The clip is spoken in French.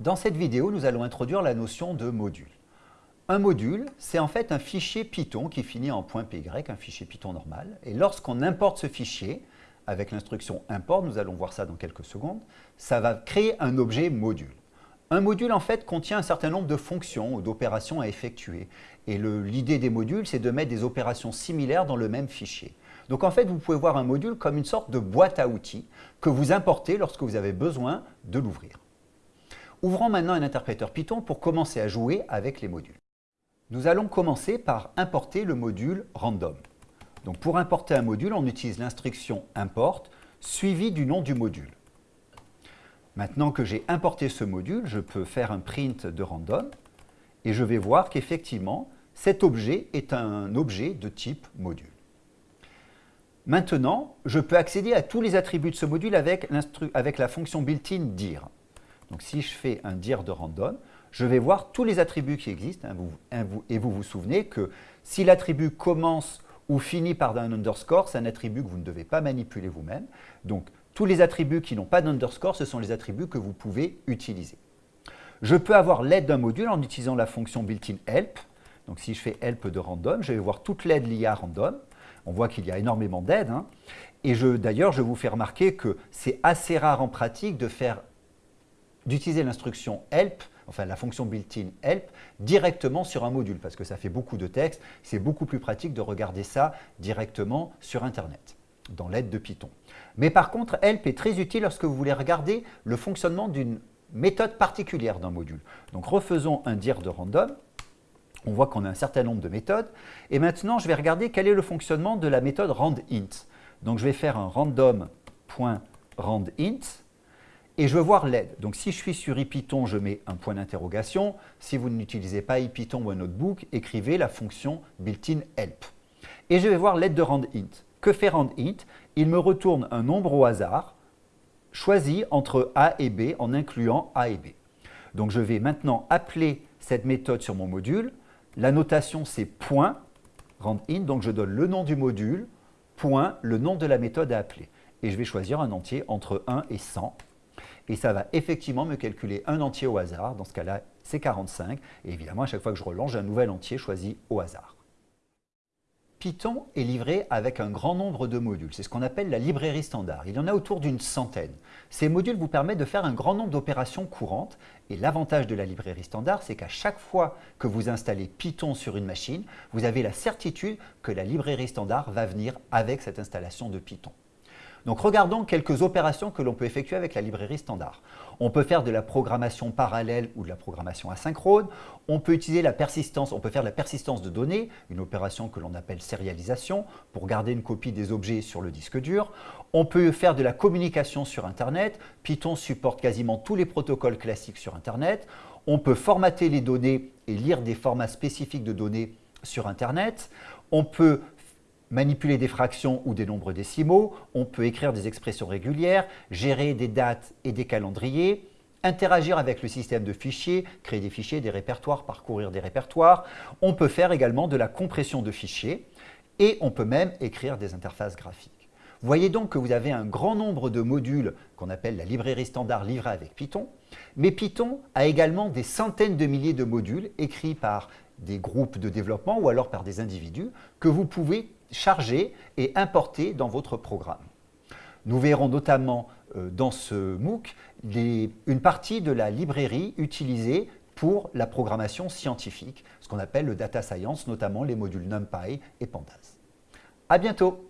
Dans cette vidéo, nous allons introduire la notion de module. Un module, c'est en fait un fichier Python qui finit en .py, un fichier Python normal. Et lorsqu'on importe ce fichier, avec l'instruction import, nous allons voir ça dans quelques secondes, ça va créer un objet module. Un module, en fait, contient un certain nombre de fonctions ou d'opérations à effectuer. Et l'idée des modules, c'est de mettre des opérations similaires dans le même fichier. Donc en fait, vous pouvez voir un module comme une sorte de boîte à outils que vous importez lorsque vous avez besoin de l'ouvrir. Ouvrons maintenant un interpréteur Python pour commencer à jouer avec les modules. Nous allons commencer par importer le module random. Donc pour importer un module, on utilise l'instruction import suivi du nom du module. Maintenant que j'ai importé ce module, je peux faire un print de random et je vais voir qu'effectivement, cet objet est un objet de type module. Maintenant, je peux accéder à tous les attributs de ce module avec, avec la fonction built-in dir. Donc si je fais un dir de random, je vais voir tous les attributs qui existent. Hein, et vous vous souvenez que si l'attribut commence ou finit par un underscore, c'est un attribut que vous ne devez pas manipuler vous-même. Donc tous les attributs qui n'ont pas d'underscore, ce sont les attributs que vous pouvez utiliser. Je peux avoir l'aide d'un module en utilisant la fonction built-in help. Donc si je fais help de random, je vais voir toute l'aide liée à random. On voit qu'il y a énormément d'aides. Hein. Et d'ailleurs, je vous fais remarquer que c'est assez rare en pratique de faire d'utiliser l'instruction help, enfin la fonction built-in help, directement sur un module, parce que ça fait beaucoup de texte, c'est beaucoup plus pratique de regarder ça directement sur Internet, dans l'aide de Python. Mais par contre, help est très utile lorsque vous voulez regarder le fonctionnement d'une méthode particulière d'un module. Donc refaisons un dir de random, on voit qu'on a un certain nombre de méthodes, et maintenant je vais regarder quel est le fonctionnement de la méthode randint. Donc je vais faire un random.randint, et je veux voir l'aide. Donc si je suis sur IPython, je mets un point d'interrogation. Si vous n'utilisez pas IPython ou un notebook, écrivez la fonction built-in help. Et je vais voir l'aide de randint. Que fait randint Il me retourne un nombre au hasard, choisi entre A et B en incluant A et B. Donc je vais maintenant appeler cette méthode sur mon module. La notation c'est point randint, donc je donne le nom du module, point, le nom de la méthode à appeler. Et je vais choisir un entier entre 1 et 100 et ça va effectivement me calculer un entier au hasard, dans ce cas-là c'est 45, et évidemment à chaque fois que je relance, un nouvel entier choisi au hasard. Python est livré avec un grand nombre de modules, c'est ce qu'on appelle la librairie standard. Il y en a autour d'une centaine. Ces modules vous permettent de faire un grand nombre d'opérations courantes et l'avantage de la librairie standard, c'est qu'à chaque fois que vous installez Python sur une machine, vous avez la certitude que la librairie standard va venir avec cette installation de Python. Donc regardons quelques opérations que l'on peut effectuer avec la librairie standard. On peut faire de la programmation parallèle ou de la programmation asynchrone. On peut utiliser la persistance, on peut faire de la persistance de données, une opération que l'on appelle sérialisation, pour garder une copie des objets sur le disque dur. On peut faire de la communication sur Internet. Python supporte quasiment tous les protocoles classiques sur Internet. On peut formater les données et lire des formats spécifiques de données sur Internet. On peut manipuler des fractions ou des nombres décimaux, on peut écrire des expressions régulières, gérer des dates et des calendriers, interagir avec le système de fichiers, créer des fichiers, des répertoires, parcourir des répertoires. On peut faire également de la compression de fichiers et on peut même écrire des interfaces graphiques. Voyez donc que vous avez un grand nombre de modules qu'on appelle la librairie standard livrée avec Python, mais Python a également des centaines de milliers de modules écrits par des groupes de développement ou alors par des individus que vous pouvez charger et importer dans votre programme. Nous verrons notamment euh, dans ce MOOC une partie de la librairie utilisée pour la programmation scientifique, ce qu'on appelle le data science, notamment les modules NumPy et Pandas. À bientôt